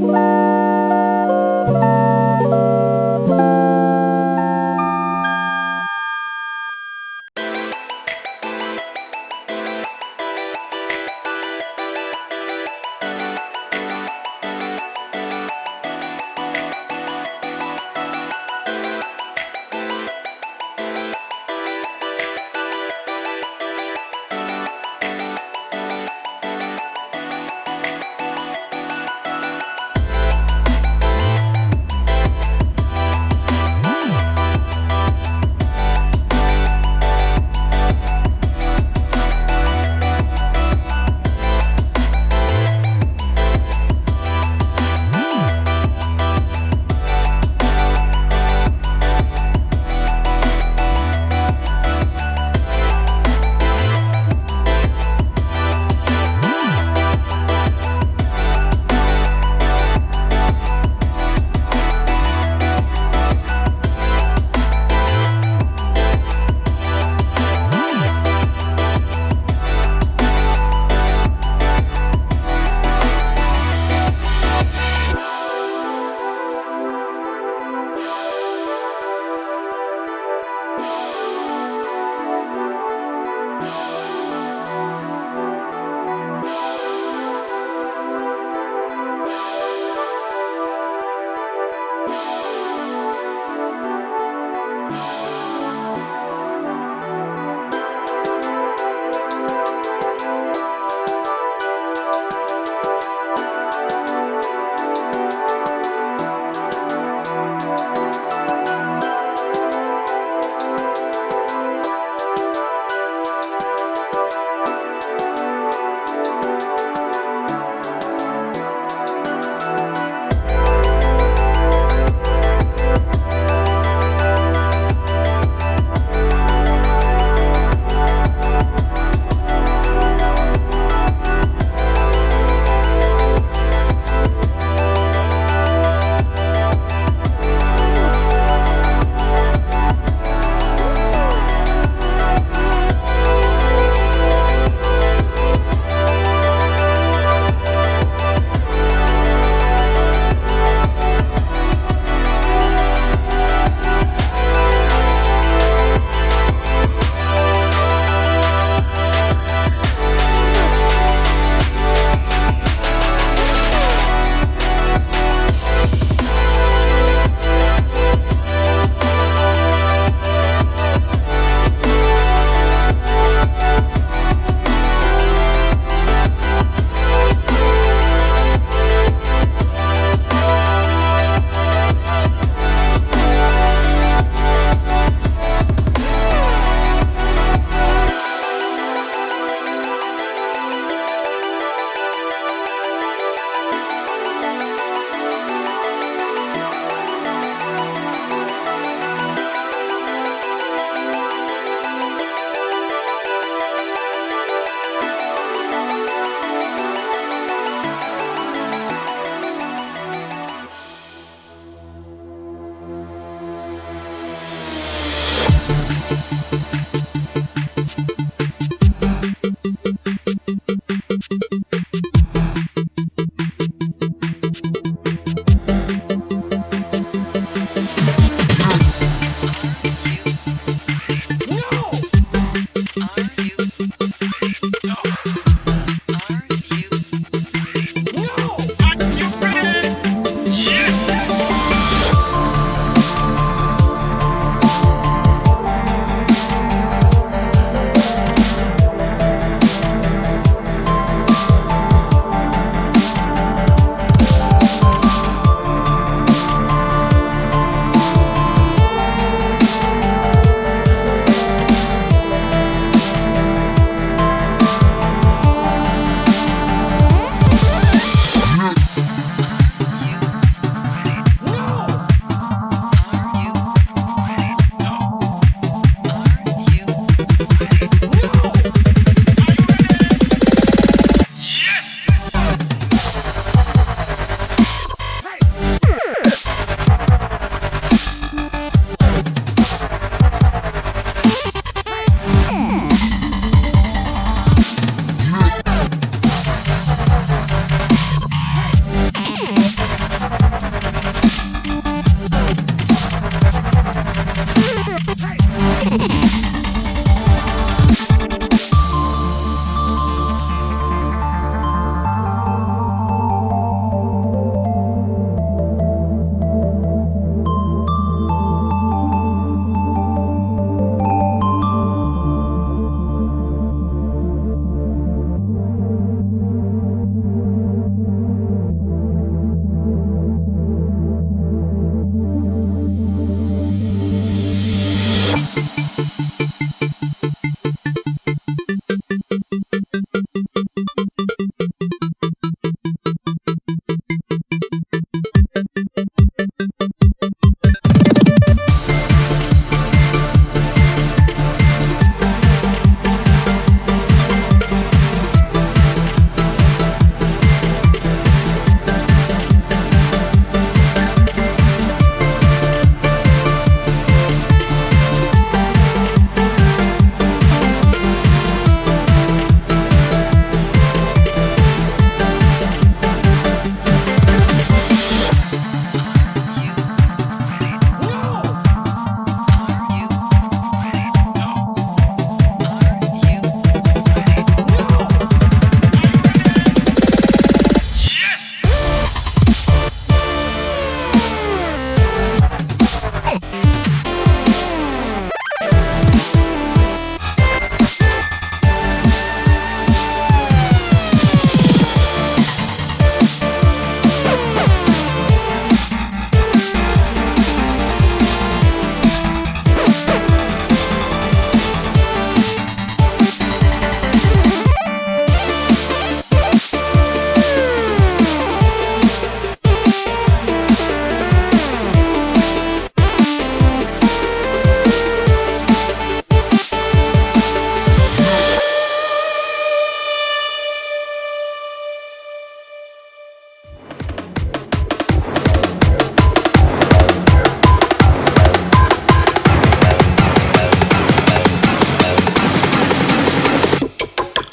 Bye.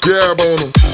Gab on them.